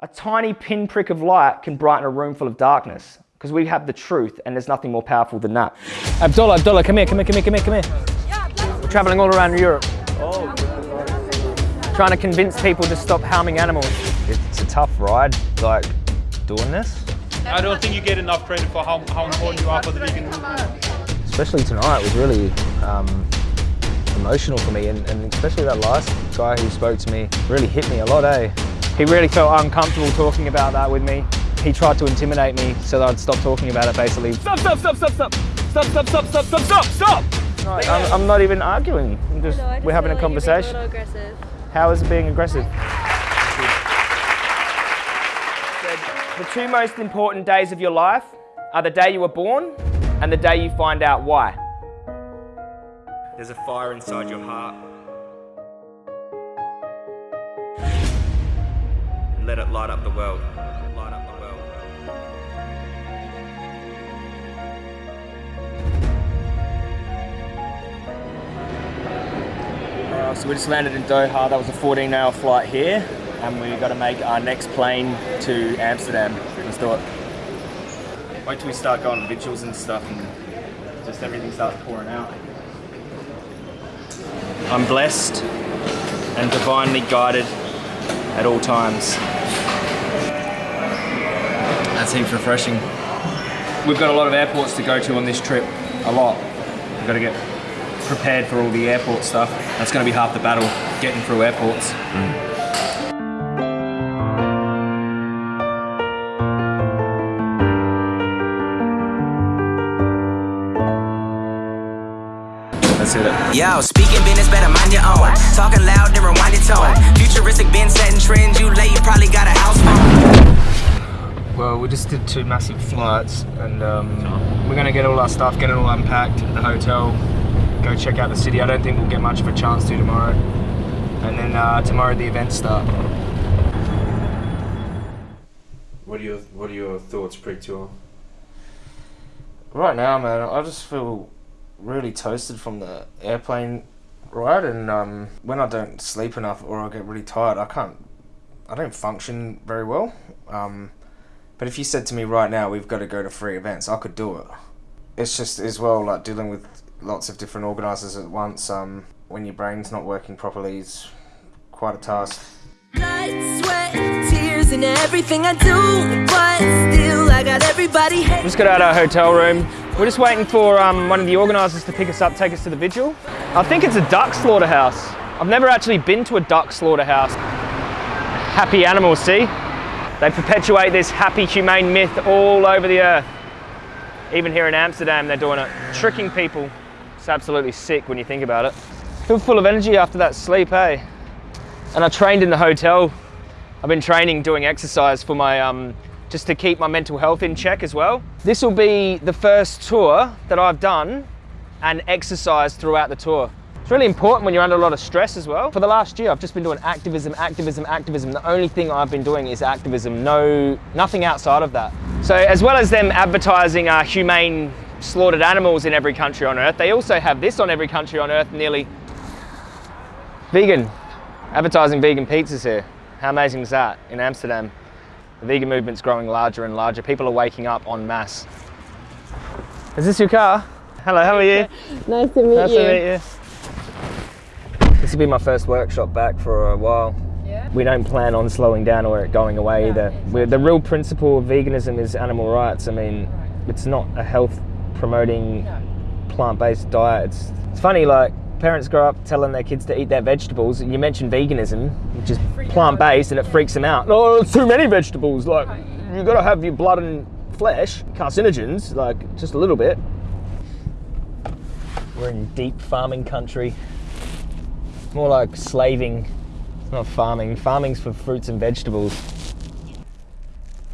A tiny pinprick of light can brighten a room full of darkness because we have the truth and there's nothing more powerful than that. Abdullah, Abdullah, come here, come here, come here, come here, come here. We're traveling all around Europe. Trying to convince people to stop harming animals. It's a tough ride, like doing this. I don't think you get enough credit for how, how important you are for the vegan movement. Especially tonight was really um, emotional for me, and, and especially that last guy who spoke to me really hit me a lot, eh? He really felt uncomfortable talking about that with me. He tried to intimidate me so that I'd stop talking about it basically. Stop, stop, stop, stop, stop! Stop, stop, stop, stop, stop, stop, stop! No, I'm, I'm not even arguing. I'm just, No, just we're having feel a like you're being conversation. aggressive. How is it being aggressive? The two most important days of your life are the day you were born and the day you find out why. There's a fire inside your heart. Light up the world. Light up the world. Uh, so we just landed in Doha. That was a 14 hour flight here. And we got to make our next plane to Amsterdam. Let's do it. Wait till we start going vigils and stuff and just everything starts pouring out. I'm blessed and divinely guided at all times. That seems refreshing. We've got a lot of airports to go to on this trip. A lot. We've got to get prepared for all the airport stuff. That's going to be half the battle, getting through airports. It. Yo, speaking business, better mind your own. Talking loud, then rewind your tone. Futuristic, been setting trends. You late, you probably got a house phone. Well, we just did two massive flights, and um, we're going to get all our stuff, get it all unpacked at the hotel, go check out the city. I don't think we'll get much of a chance to tomorrow. And then uh, tomorrow the events start. What are your What are your thoughts pre-tour? Right now, man, I just feel really toasted from the airplane ride, and um, when I don't sleep enough or I get really tired, I can't, I don't function very well. Um, but if you said to me right now, we've got to go to three events, I could do it. It's just as well like dealing with lots of different organisers at once. Um, when your brain's not working properly, is quite a task. Blood, sweat, tears, and everything I do. But still, I got everybody hating. Just got out of our hotel room. We're just waiting for um, one of the organisers to pick us up, take us to the vigil. I think it's a duck slaughterhouse. I've never actually been to a duck slaughterhouse. Happy animals, see? They perpetuate this happy, humane myth all over the earth. Even here in Amsterdam, they're doing it, tricking people. It's absolutely sick when you think about it. Feel full of energy after that sleep, hey? And I trained in the hotel. I've been training doing exercise for my, um, just to keep my mental health in check as well. This will be the first tour that I've done and exercise throughout the tour. It's really important when you're under a lot of stress as well. For the last year, I've just been doing activism, activism, activism. The only thing I've been doing is activism, no, nothing outside of that. So as well as them advertising uh, humane slaughtered animals in every country on earth, they also have this on every country on earth nearly. Vegan, advertising vegan pizzas here. How amazing is that in Amsterdam? The vegan movement's growing larger and larger. People are waking up en masse. Is this your car? Hello, how are you? Nice to meet Nice you. to meet you. This will be my first workshop back for a while. Yeah. We don't plan on slowing down or it going away either. We're, the real principle of veganism is animal rights. I mean, it's not a health promoting plant-based diet. It's, it's funny, like parents grow up telling their kids to eat their vegetables. You mention veganism, which is plant-based, and it freaks them out. No, it's too many vegetables. Like you've got to have your blood and flesh, carcinogens, like just a little bit. We're in deep farming country. More like slaving. It's not farming. Farming's for fruits and vegetables.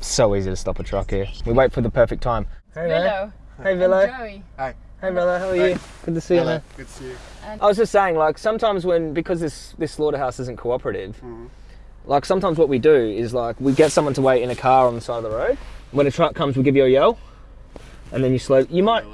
So easy to stop a truck here. We wait for the perfect time. Hey, man. Hello. Hey, Villa. Joey. Hi. Hey, Villa. How are you? Good to see you, man. Good to see you. I was just saying, like, sometimes when, because this, this slaughterhouse isn't cooperative, mm-hmm. like, sometimes what we do is, like, we get someone to wait in a car on the side of the road. When a truck comes, we give you a yell. And then you slow, you might,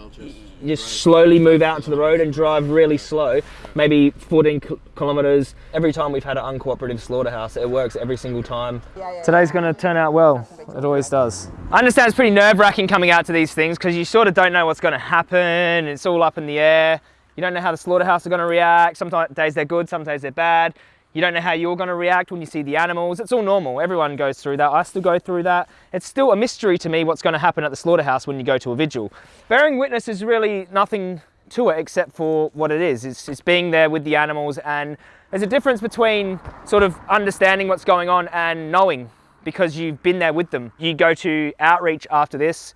you slowly move out to the road and drive really slow, maybe 14 ki- kilometers. Every time we've had an uncooperative slaughterhouse, it works every single time. Today's going to turn out well. It always does. I understand it's pretty nerve wracking coming out to these things because you sort of don't know what's going to happen. It's all up in the air. You don't know how the slaughterhouse are going to react. Sometimes days they're good, some days they're bad. You don't know how you're going to react when you see the animals. It's all normal. Everyone goes through that. I still go through that. It's still a mystery to me what's going to happen at the slaughterhouse when you go to a vigil. Bearing witness is really nothing to it except for what it is. It's, it's being there with the animals, and there's a difference between sort of understanding what's going on and knowing because you've been there with them. You go to outreach after this,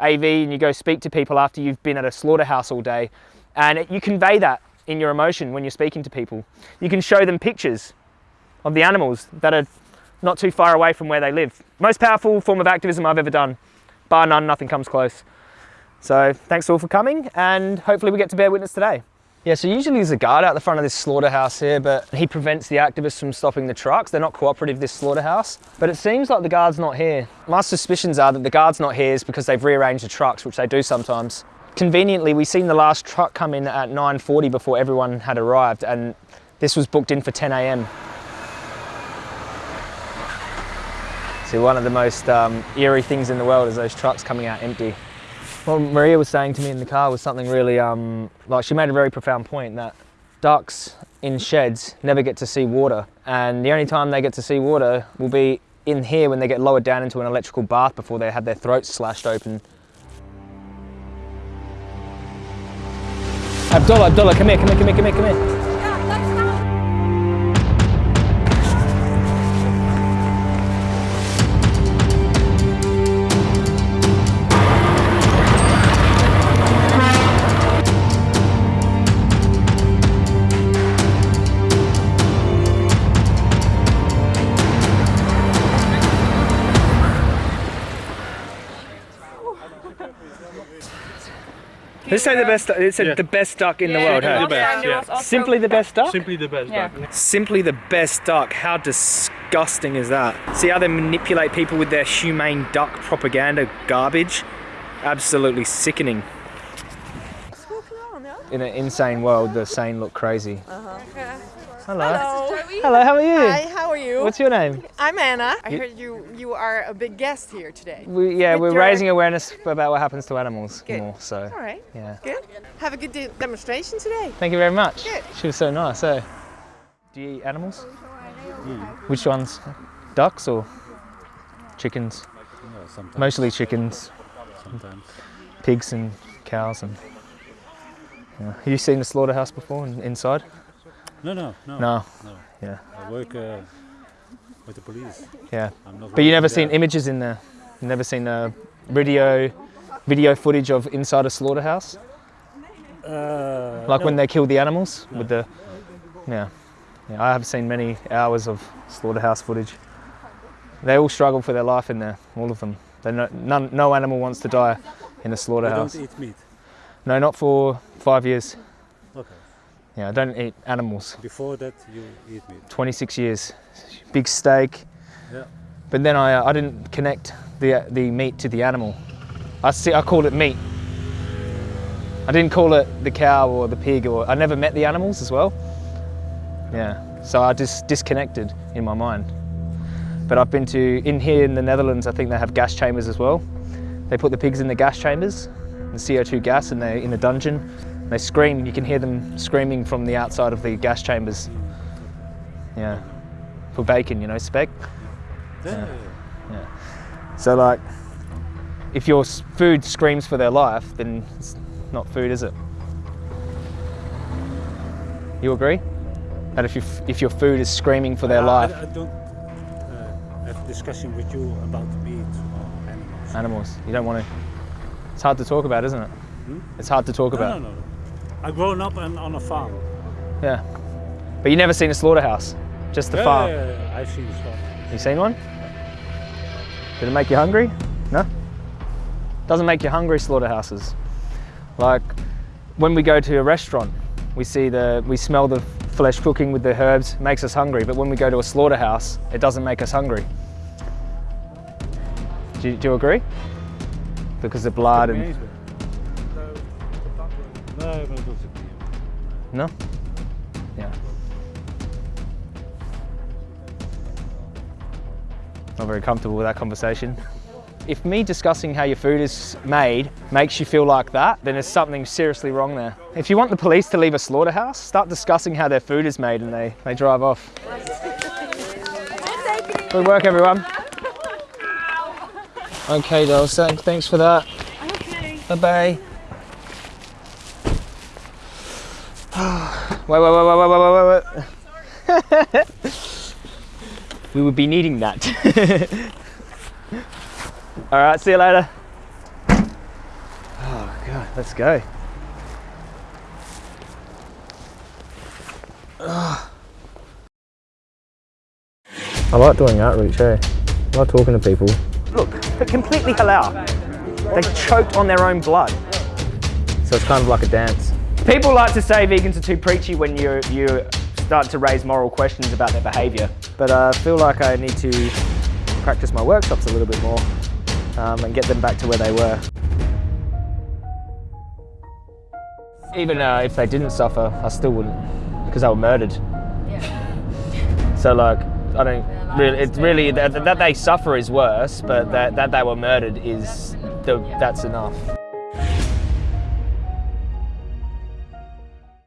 AV, and you go speak to people after you've been at a slaughterhouse all day, and it, you convey that in your emotion when you're speaking to people. You can show them pictures of the animals that are not too far away from where they live. Most powerful form of activism I've ever done. Bar none, nothing comes close. So thanks all for coming, and hopefully we get to bear witness today. Yeah, so usually there's a guard out the front of this slaughterhouse here, but he prevents the activists from stopping the trucks. They're not cooperative, this slaughterhouse. But it seems like the guard's not here. My suspicions are that the guard's not here is because they've rearranged the trucks, which they do sometimes. Conveniently, we seen the last truck come in at 9.40 before everyone had arrived, and this was booked in for 10 a.m. See, one of the most um, eerie things in the world is those trucks coming out empty. What Maria was saying to me in the car was something really, um, like she made a very profound point that ducks in sheds never get to see water, and the only time they get to see water will be in here when they get lowered down into an electrical bath before they have their throats slashed open. Abdullah, Abdullah, come here, come here, come here, come here, come here. Let's say the best. It's Yeah. the best duck in the world. huh? The best, yeah. Simply the best duck. Simply the best. Yeah. duck. Simply the best duck. How disgusting is that? See how they manipulate people with their humane duck propaganda garbage? Absolutely sickening. In an insane world, the sane look crazy. Hello. Hello. Hello, how are you? Hi, how are you? What's your name? I'm Anna. I You- heard you you are a big guest here today. We, yeah, With we're your- raising awareness about what happens to animals Good. more. So, All right. yeah. Good. Have a good de- demonstration today. Thank you very much. Good. She was so nice, eh? Do you eat animals? Which ones? Ducks or chickens? sometimes. Mostly chickens, Sometimes. pigs and cows and. Yeah. Have you seen the slaughterhouse before in, inside? No, no, no. No. No. Yeah. I work uh, with the police. Yeah. But you never seen images in there. You've never seen uh, video, video footage of inside a slaughterhouse, Uh, like no. when they kill the animals No. with the. Yeah. Yeah. I have seen many hours of slaughterhouse footage. They all struggle for their life in there, all of them. They no, none, no animal wants to die in a slaughterhouse. don't eat meat. No, not for five years. Okay. Yeah, I don't eat animals. Before that, you eat meat. 26 years. Big steak. Yeah. But then I, uh, I didn't connect the, the meat to the animal. I, see, I called it meat. I didn't call it the cow or the pig, or I never met the animals as well. Yeah, so I just disconnected in my mind. But I've been to, in here in the Netherlands, I think they have gas chambers as well. They put the pigs in the gas chambers, the CO2 gas, and they're in a dungeon. They scream, you can hear them screaming from the outside of the gas chambers. Yeah, for bacon, you know, spec. Yeah. yeah. So like, if your food screams for their life, then it's not food, is it? You agree? That if, you, f- if your food is screaming for their I- life, I, I don't uh, have a discussion with you about meat or animals. animals, you don't want to. It's hard to talk about, isn't it? Hmm? It's hard to talk No, about. no, no, no. I grown up on, on a farm. Yeah. But you never seen a slaughterhouse, just the yeah, farm. yeah, yeah, I've seen one. You seen one? Did it make you hungry? No? Doesn't make you hungry, slaughterhouses. Like when we go to a restaurant, we see the, we smell the flesh cooking with the herbs, makes us hungry. But when we go to a slaughterhouse, it doesn't make us hungry. Do you, do you agree? Because the blood and No? Yeah. Not very comfortable with that conversation. If me discussing how your food is made makes you feel like that, then there's something seriously wrong there. If you want the police to leave a slaughterhouse, start discussing how their food is made and they, they drive off. Good work, everyone. Okay, dolls, thank- thanks for that. Okay. Bye-bye. Wait, wait, wait, wait, wait, wait, wait, wait. we would be needing that. All right, see you later. Oh God, let's go. Ugh. I like doing outreach, hey. I like talking to people. Look, they're completely halal. They choked on their own blood. So it's kind of like a dance. People like to say vegans are too preachy when you you start to raise moral questions about their behaviour. But I feel like I need to practice my workshops a little bit more um, and get them back to where they were. Even uh, if they didn't suffer, I still wouldn't, because they were murdered. So like, I don't really. It's really that, that they suffer is worse, but that, that they were murdered is the, that's enough.